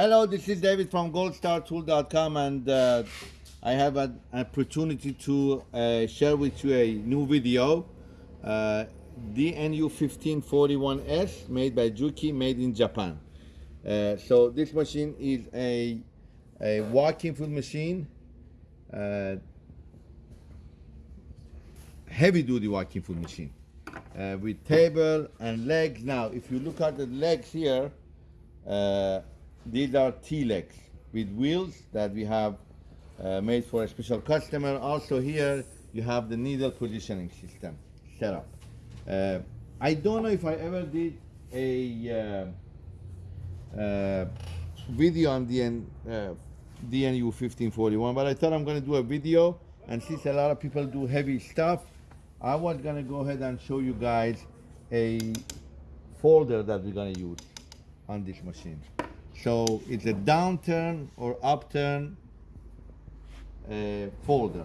Hello, this is David from goldstartool.com and uh, I have an opportunity to uh, share with you a new video. Uh, DNU1541S made by Juki, made in Japan. Uh, so this machine is a, a walking foot machine, uh, heavy duty walking foot machine uh, with table and legs. Now, if you look at the legs here, these are T-legs with wheels that we have uh, made for a special customer. Also here, you have the needle positioning system set up. Uh, I don't know if I ever did a uh, uh, video on DN, uh, DNU 1541, but I thought I'm gonna do a video and since a lot of people do heavy stuff, I was gonna go ahead and show you guys a folder that we're gonna use on this machine. So it's a downturn or upturn uh, folder.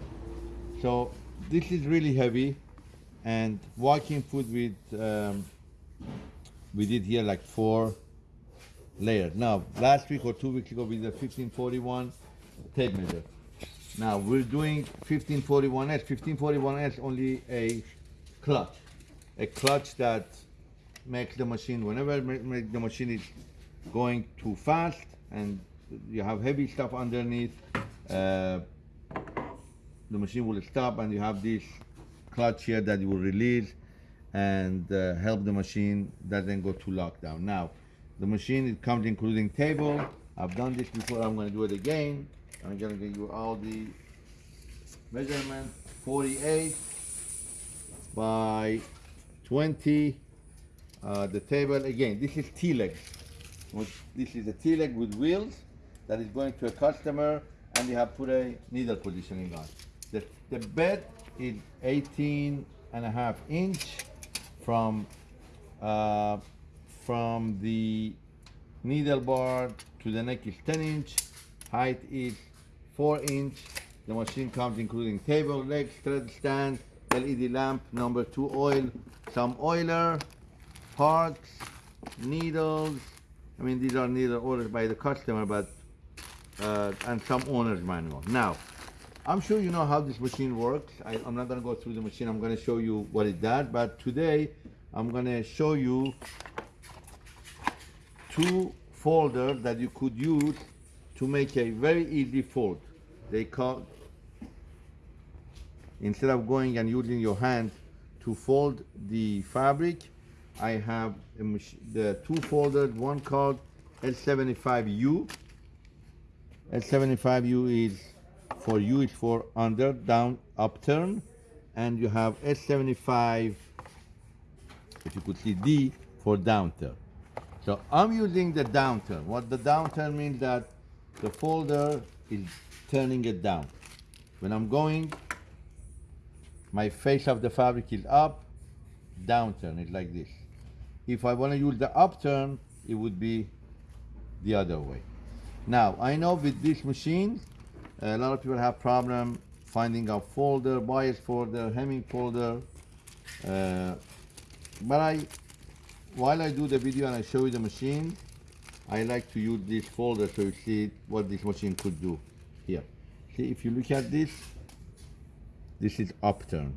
So this is really heavy and walking foot with, um, we did here like four layers. Now, last week or two weeks ago, we did 1541 tape measure. Now we're doing 1541S. 1541S only a clutch, a clutch that makes the machine, whenever make the machine is going too fast and you have heavy stuff underneath, uh, the machine will stop and you have this clutch here that you will release and uh, help the machine doesn't go to lockdown. Now, the machine it comes including table. I've done this before, I'm gonna do it again. I'm gonna give you all the measurement, 48 by 20. Uh, the table, again, this is T-legs. This is a T-leg with wheels that is going to a customer and you have put a needle positioning on. The, the bed is 18 and a half inch from, uh, from the needle bar to the neck is 10 inch, height is 4 inch. The machine comes including table, legs, thread stand, LED lamp, number 2 oil, some oiler, parts, needles, I mean, these are neither ordered by the customer, but, uh, and some owner's manual. Now, I'm sure you know how this machine works. I, am not gonna go through the machine. I'm gonna show you what it does, but today I'm gonna show you two folders that you could use to make a very easy fold. They call, instead of going and using your hand to fold the fabric, I have the two folders, one called L75U. L75U is for U is for under, down, upturn, and you have S75, if you could see D, for downturn. So I'm using the downturn. What the downturn means that the folder is turning it down. When I'm going, my face of the fabric is up, downturn is like this. If I want to use the upturn, it would be the other way. Now, I know with this machine, a lot of people have problem finding a folder, bias folder, hemming folder. Uh, but I, while I do the video and I show you the machine, I like to use this folder so you see what this machine could do here. See, if you look at this, this is upturn.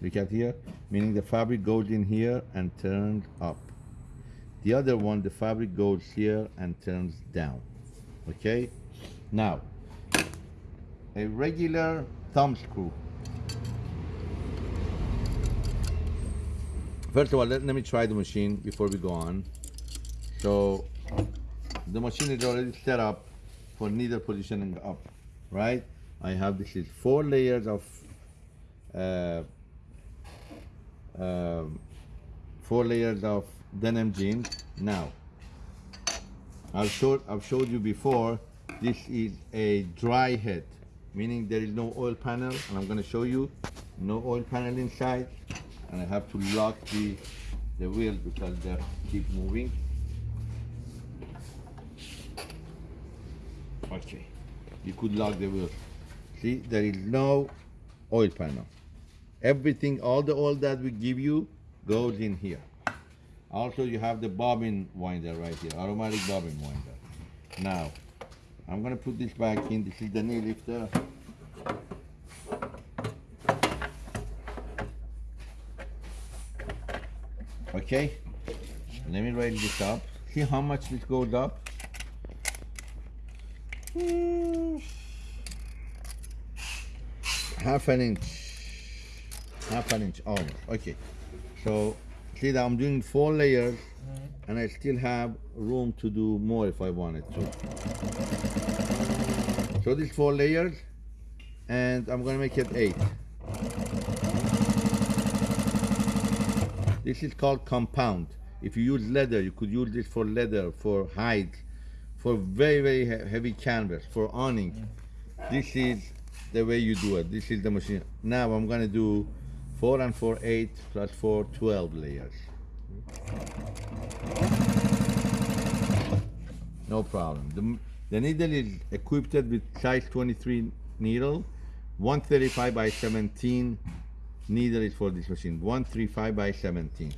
Look at here, meaning the fabric goes in here and turns up. The other one, the fabric goes here and turns down. Okay? Now, a regular thumb screw. First of all, let, let me try the machine before we go on. So, the machine is already set up for needle positioning up, right? I have this is four layers of uh, um, four layers of denim jeans. Now, I've showed, I've showed you before, this is a dry head, meaning there is no oil panel, and I'm gonna show you, no oil panel inside, and I have to lock the, the wheels because they keep moving. Okay, you could lock the wheel See, there is no oil panel. Everything, all the oil that we give you goes in here. Also, you have the bobbin winder right here, automatic bobbin winder. Now, I'm gonna put this back in. This is the knee lifter. Okay, let me raise this up. See how much this goes up? Half an inch. Half an inch almost. Okay. So see that I'm doing four layers mm-hmm. and I still have room to do more if I wanted to. So these four layers and I'm gonna make it eight. This is called compound. If you use leather, you could use this for leather, for hide, for very, very he- heavy canvas, for awning. Mm. This is the way you do it. This is the machine. Now I'm gonna do four and four, eight, plus four, 12 layers. No problem. The, the needle is equipped with size 23 needle, 135 by 17 needle is for this machine, 135 by 17.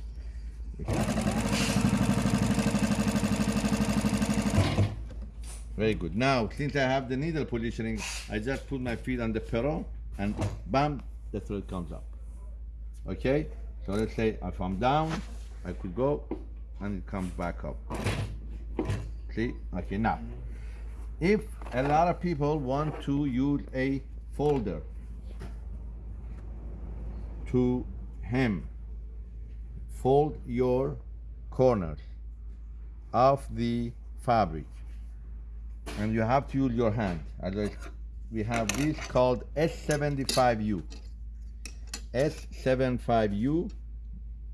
Very good. Now, since I have the needle positioning, I just put my feet on the pedal and bam, the thread comes up. Okay? So let's say if I'm down, I could go and it comes back up. See? Okay, now, if a lot of people want to use a folder to hem, fold your corners of the fabric and you have to use your hand. As we have this called S75U. S75U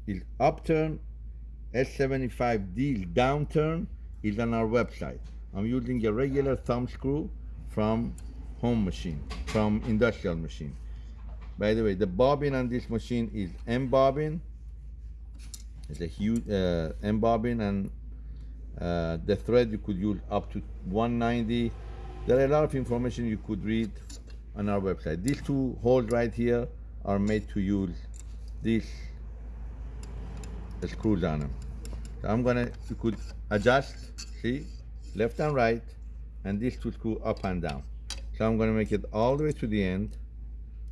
is upturn, S75D is downturn, is on our website. I'm using a regular thumb screw from home machine, from industrial machine. By the way, the bobbin on this machine is M bobbin. It's a huge uh, M bobbin and uh, the thread you could use up to 190. There are a lot of information you could read on our website. These two holes right here are made to use these screws on them. So I'm gonna, you could adjust, see, left and right, and these two screw up and down. So I'm gonna make it all the way to the end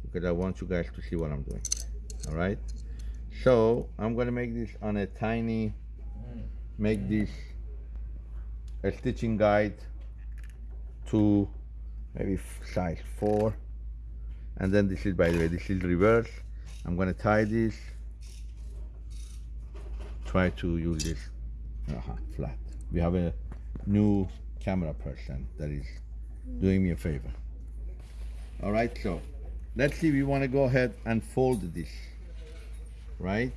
because I want you guys to see what I'm doing. All right. So I'm gonna make this on a tiny, make this a stitching guide to maybe size four. And then this is, by the way, this is reverse. I'm gonna tie this. Try to use this uh flat. We have a new camera person that is doing me a favor. All right, so let's see. We want to go ahead and fold this, right?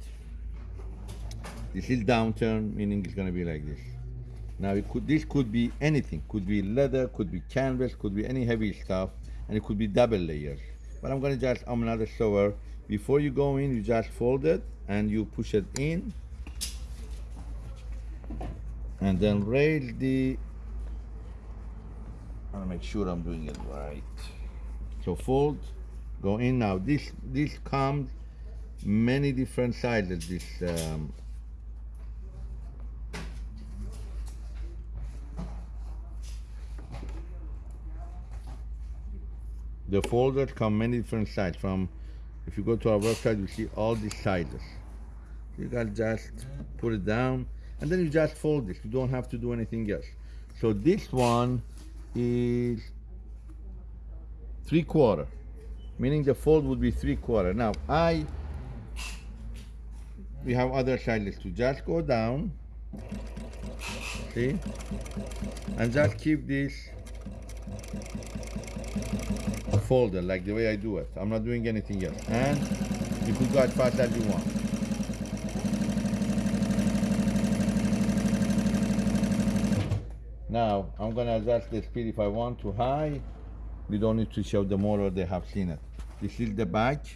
This is downturn, meaning it's gonna be like this. Now it could this could be anything. Could be leather, could be canvas, could be any heavy stuff, and it could be double layers. But I'm gonna just I'm another sewer. Before you go in, you just fold it and you push it in, and then raise the. I wanna make sure I'm doing it right. So fold, go in now. This this comes many different sizes. This um, the folders come many different sizes. From if you go to our website, you see all these sizes. You can just put it down, and then you just fold this. You don't have to do anything else. So this one is three quarter, meaning the fold would be three quarter. Now I, we have other sizes to just go down, see, and just keep this folder like the way I do it. I'm not doing anything else. And you could go as fast as you want. Now I'm gonna adjust the speed if I want to high. We don't need to show the motor, they have seen it. This is the back,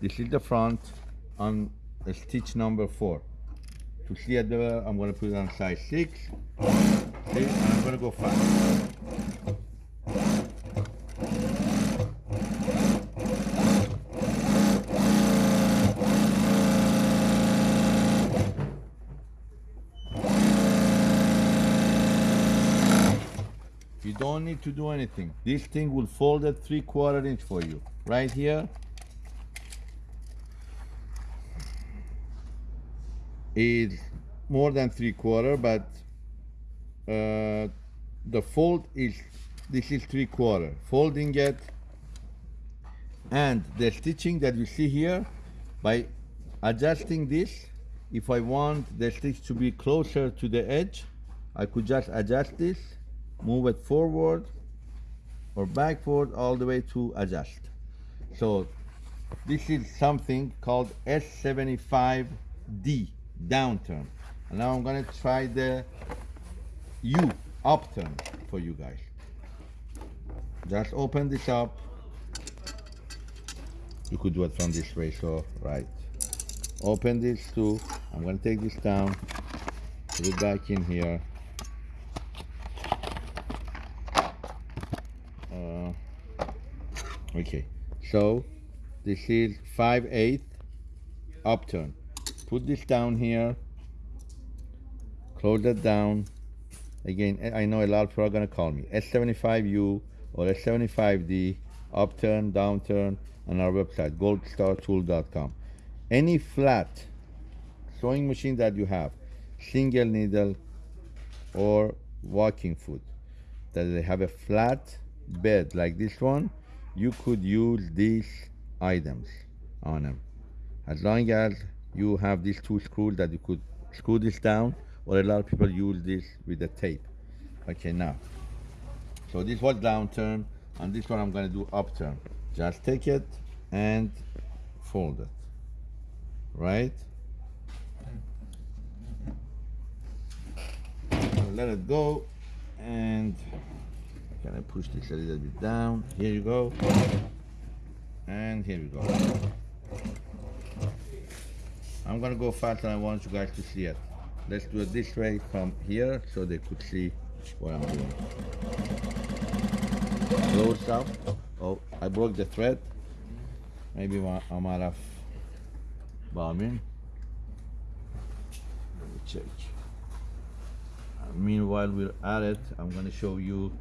this is the front on uh, stitch number four. To see it better, I'm gonna put it on size six. See, and I'm gonna go fast. You don't need to do anything. This thing will fold at three quarter inch for you. Right here is more than three quarter, but uh, the fold is this is three quarter. Folding it. And the stitching that you see here by adjusting this if I want the stitch to be closer to the edge I could just adjust this move it forward or backward all the way to adjust. So this is something called S75D downturn. And now I'm gonna try the U upturn for you guys. Just open this up. You could do it from this way so right. Open this too. I'm gonna take this down. Put it back in here. Uh, okay. So this is 5 8 upturn. Put this down here. Close that down again I know a lot of people are gonna call me. S75U or S75D upturn downturn on our website goldstartool.com any flat sewing machine that you have single needle or walking foot that they have a flat bed like this one you could use these items on them as long as you have these two screws that you could screw this down or a lot of people use this with the tape. Okay now. So this was downturn and this one I'm to do upturn. Just take it and fold it. Right? Let it go and can I push this a little bit down? Here you go. And here we go. I'm gonna go fast and I want you guys to see it let's do it this way from here so they could see what I'm doing. Close up. Oh I broke the thread. Maybe I'm out of bobbin let me check. Meanwhile we're at it. I'm going to show you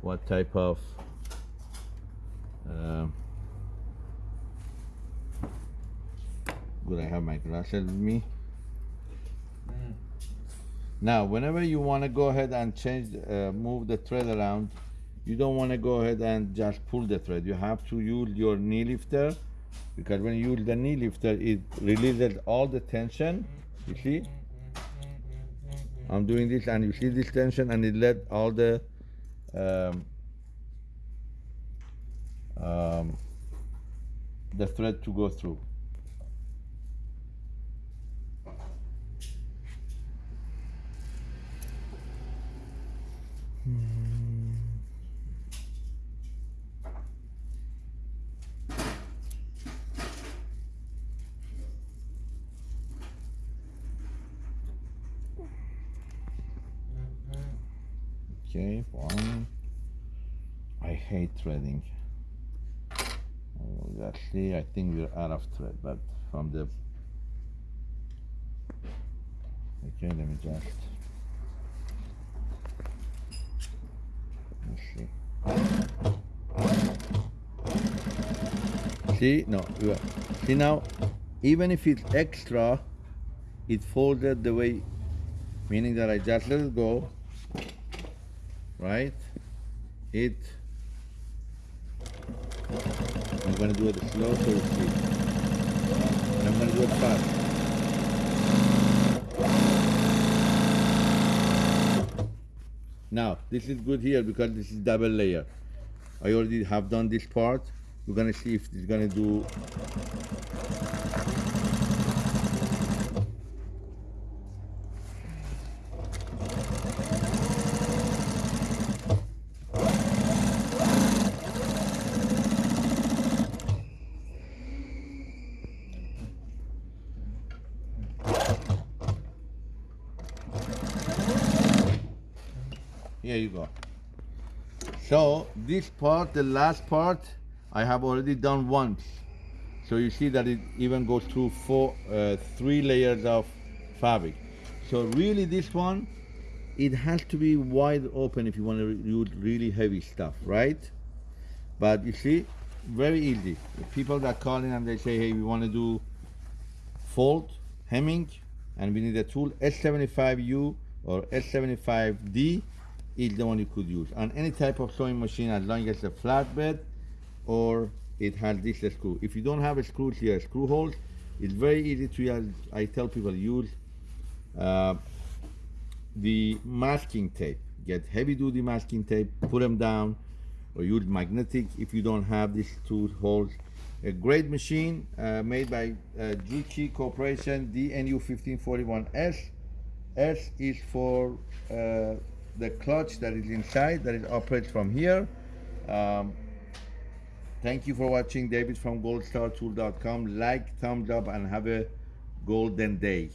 what type of uh, good I have my glasses with me now whenever you want to go ahead and change uh, move the thread around you don't want to go ahead and just pull the thread. You have to use your knee lifter because when you use the knee lifter it releases all the tension you see? I'm doing this and you see this tension and it let all the um, um, the thread to go through Okay, one. I hate threading. Actually, I think we're out of thread, but from the. Okay, let me just. Let's see. See, no, see now, even if it's extra, it folded the way, meaning that I just let it go right? It, I'm gonna do it slow so you see. And I'm gonna do it fast. Now, this is good here because this is double layer. I already have done this part. We're gonna see if it's gonna do Here you go. So this part, the last part, I have already done once. So you see that it even goes through four, uh, three layers of fabric. So really this one it has to be wide open if you want to use really heavy stuff, right? But you see, very easy. The people that call in and they say, hey, we want to do fold, hemming, and we need a tool, S75U or S75D is the one you could use on any type of sewing machine as long as a flatbed or it has this screw. If you don't have a screw here, screw holes, it's very easy to use. I tell people use uh, the masking tape. Get heavy duty masking tape, put them down, or use magnetic if you don't have these two holes. A great machine uh, made by uh, Corporation DNU 1541S. S is for uh, the clutch that is inside, that is operates from here. Um, thank you for watching. David from goldstartool.com. Like, thumbs up, and have a golden day.